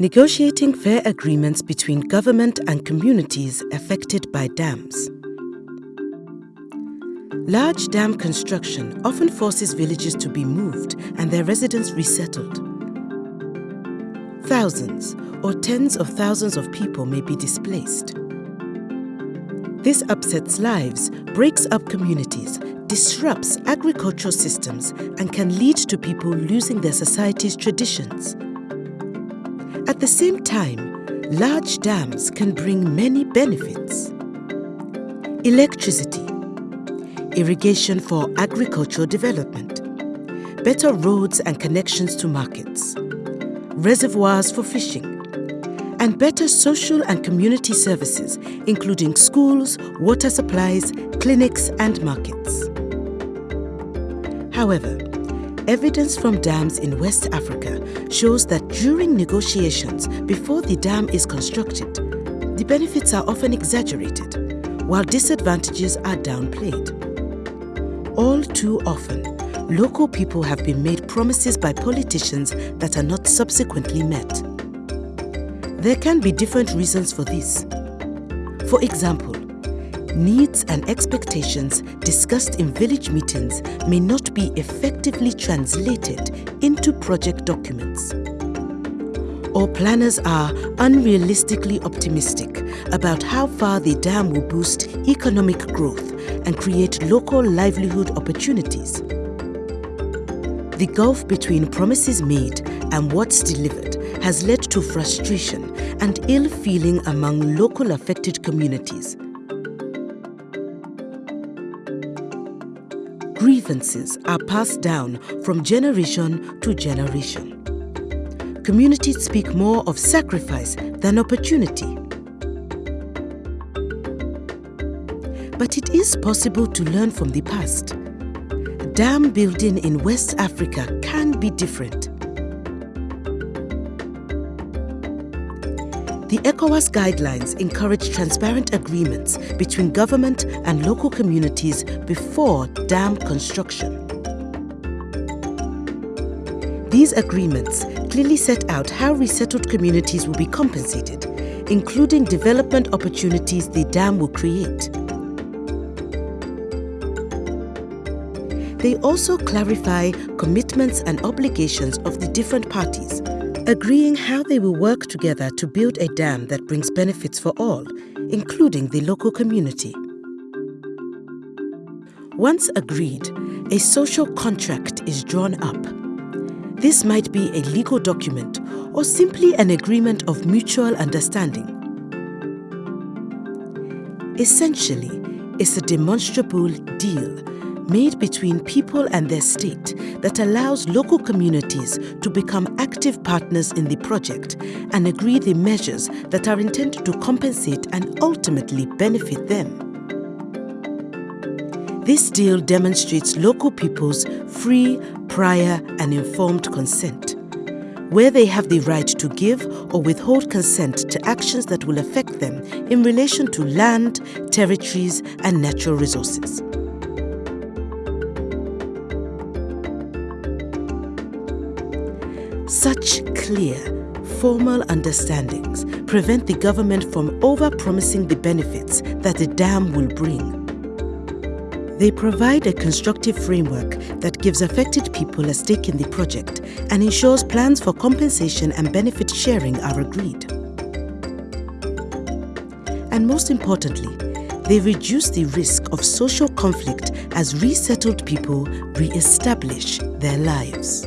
Negotiating fair agreements between government and communities affected by dams. Large dam construction often forces villages to be moved and their residents resettled. Thousands or tens of thousands of people may be displaced. This upsets lives, breaks up communities, disrupts agricultural systems and can lead to people losing their society's traditions. At the same time, large dams can bring many benefits. Electricity, irrigation for agricultural development, better roads and connections to markets, reservoirs for fishing, and better social and community services, including schools, water supplies, clinics, and markets. However, Evidence from dams in West Africa shows that during negotiations before the dam is constructed, the benefits are often exaggerated, while disadvantages are downplayed. All too often, local people have been made promises by politicians that are not subsequently met. There can be different reasons for this. For example, needs and expectations discussed in village meetings may not be effectively translated into project documents. Or planners are unrealistically optimistic about how far the dam will boost economic growth and create local livelihood opportunities. The gulf between promises made and what's delivered has led to frustration and ill feeling among local affected communities. Grievances are passed down from generation to generation. Communities speak more of sacrifice than opportunity. But it is possible to learn from the past. Dam building in West Africa can be different. The ECOWAS guidelines encourage transparent agreements between government and local communities before dam construction. These agreements clearly set out how resettled communities will be compensated, including development opportunities the dam will create. They also clarify commitments and obligations of the different parties agreeing how they will work together to build a dam that brings benefits for all, including the local community. Once agreed, a social contract is drawn up. This might be a legal document or simply an agreement of mutual understanding. Essentially, it's a demonstrable deal made between people and their state that allows local communities to become active partners in the project and agree the measures that are intended to compensate and ultimately benefit them. This deal demonstrates local people's free, prior and informed consent, where they have the right to give or withhold consent to actions that will affect them in relation to land, territories and natural resources. Such clear, formal understandings prevent the government from over-promising the benefits that the dam will bring. They provide a constructive framework that gives affected people a stake in the project and ensures plans for compensation and benefit sharing are agreed. And most importantly, they reduce the risk of social conflict as resettled people re-establish their lives.